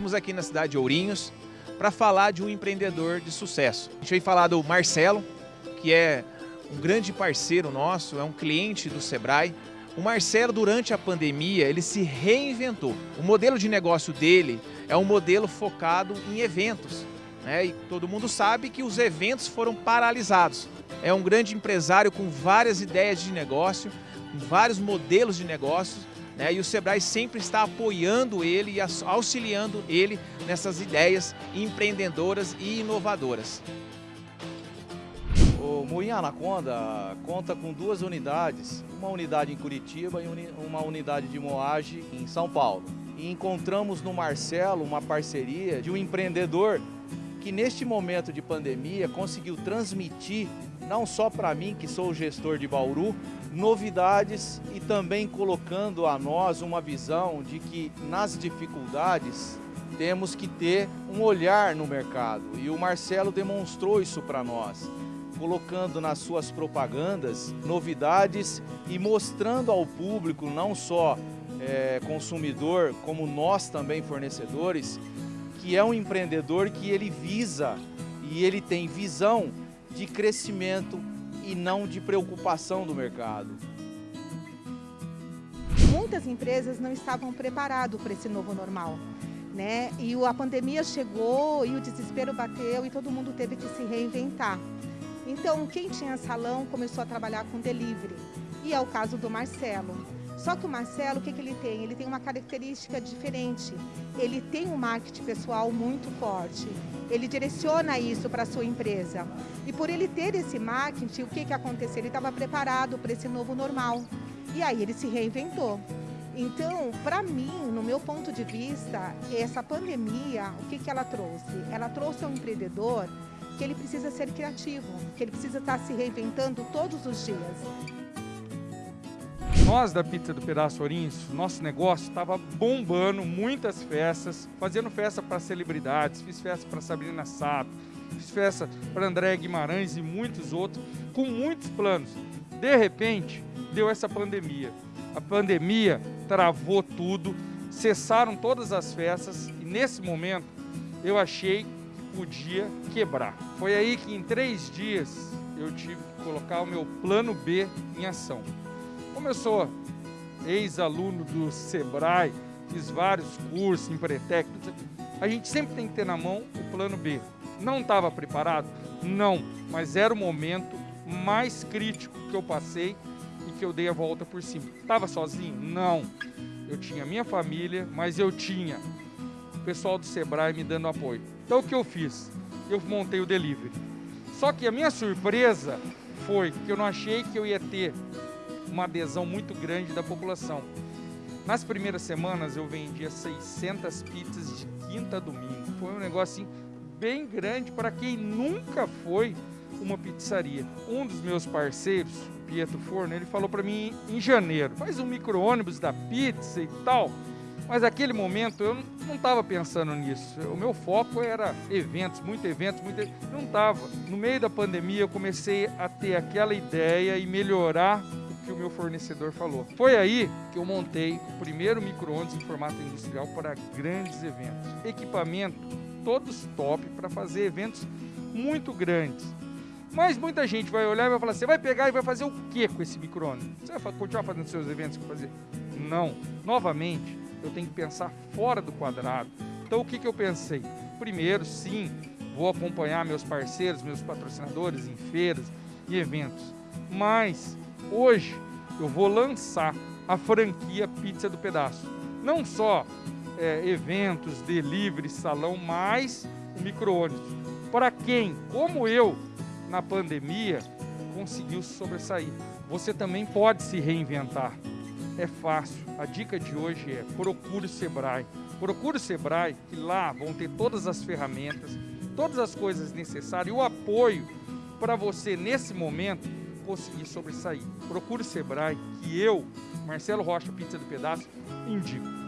Estamos aqui na cidade de Ourinhos para falar de um empreendedor de sucesso. A gente veio falar do Marcelo, que é um grande parceiro nosso, é um cliente do Sebrae. O Marcelo, durante a pandemia, ele se reinventou. O modelo de negócio dele é um modelo focado em eventos. Né? E todo mundo sabe que os eventos foram paralisados. É um grande empresário com várias ideias de negócio, vários modelos de negócios, né? e o Sebrae sempre está apoiando ele e auxiliando ele nessas ideias empreendedoras e inovadoras. O Moinho Anaconda conta com duas unidades, uma unidade em Curitiba e uma unidade de moagem em São Paulo. E encontramos no Marcelo uma parceria de um empreendedor que neste momento de pandemia conseguiu transmitir, não só para mim, que sou gestor de Bauru, novidades e também colocando a nós uma visão de que nas dificuldades temos que ter um olhar no mercado. E o Marcelo demonstrou isso para nós, colocando nas suas propagandas novidades e mostrando ao público, não só é, consumidor, como nós também fornecedores, que é um empreendedor que ele visa e ele tem visão de crescimento e não de preocupação do mercado. Muitas empresas não estavam preparadas para esse novo normal. Né? E a pandemia chegou e o desespero bateu e todo mundo teve que se reinventar. Então, quem tinha salão começou a trabalhar com delivery. E é o caso do Marcelo. Só que o Marcelo, o que, que ele tem? Ele tem uma característica diferente. Ele tem um marketing pessoal muito forte. Ele direciona isso para a sua empresa. E por ele ter esse marketing, o que, que aconteceu? Ele estava preparado para esse novo normal. E aí ele se reinventou. Então, para mim, no meu ponto de vista, essa pandemia, o que, que ela trouxe? Ela trouxe ao empreendedor que ele precisa ser criativo, que ele precisa estar se reinventando todos os dias. Nós da Pizza do Pedaço Ourinhos, nosso negócio estava bombando, muitas festas, fazendo festa para celebridades, fiz festa para Sabrina Sato, fiz festa para André Guimarães e muitos outros, com muitos planos. De repente, deu essa pandemia. A pandemia travou tudo, cessaram todas as festas e nesse momento eu achei que podia quebrar. Foi aí que em três dias eu tive que colocar o meu plano B em ação. Como eu sou ex-aluno do Sebrae, fiz vários cursos, Empretec, a gente sempre tem que ter na mão o plano B. Não estava preparado? Não, mas era o momento mais crítico que eu passei e que eu dei a volta por cima. Estava sozinho? Não. Eu tinha minha família, mas eu tinha o pessoal do Sebrae me dando apoio. Então o que eu fiz? Eu montei o delivery. Só que a minha surpresa foi que eu não achei que eu ia ter uma adesão muito grande da população. Nas primeiras semanas eu vendia 600 pizzas de quinta a domingo. Foi um negócio assim, bem grande para quem nunca foi uma pizzaria. Um dos meus parceiros, Pietro Forno, ele falou para mim em janeiro, faz um micro-ônibus da pizza e tal. Mas naquele momento eu não estava pensando nisso. O meu foco era eventos, muito eventos, muito... não estava. No meio da pandemia eu comecei a ter aquela ideia e melhorar que o meu fornecedor falou. Foi aí que eu montei o primeiro micro-ondas em formato industrial para grandes eventos. Equipamento todos top para fazer eventos muito grandes. Mas muita gente vai olhar e vai falar, você vai pegar e vai fazer o que com esse micro-ondas? Você vai continuar fazendo seus eventos que fazer? Não. Novamente, eu tenho que pensar fora do quadrado. Então o que, que eu pensei? Primeiro, sim, vou acompanhar meus parceiros, meus patrocinadores em feiras e eventos. Mas Hoje eu vou lançar a franquia Pizza do Pedaço. Não só é, eventos, delivery, salão, mas o micro-ônibus. Para quem, como eu, na pandemia, conseguiu sobressair. Você também pode se reinventar. É fácil. A dica de hoje é procure o Sebrae. Procure o Sebrae, que lá vão ter todas as ferramentas, todas as coisas necessárias e o apoio para você, nesse momento, conseguir sobressair. Procure o Sebrae, que eu, Marcelo Rocha, Pizza do Pedaço, indico.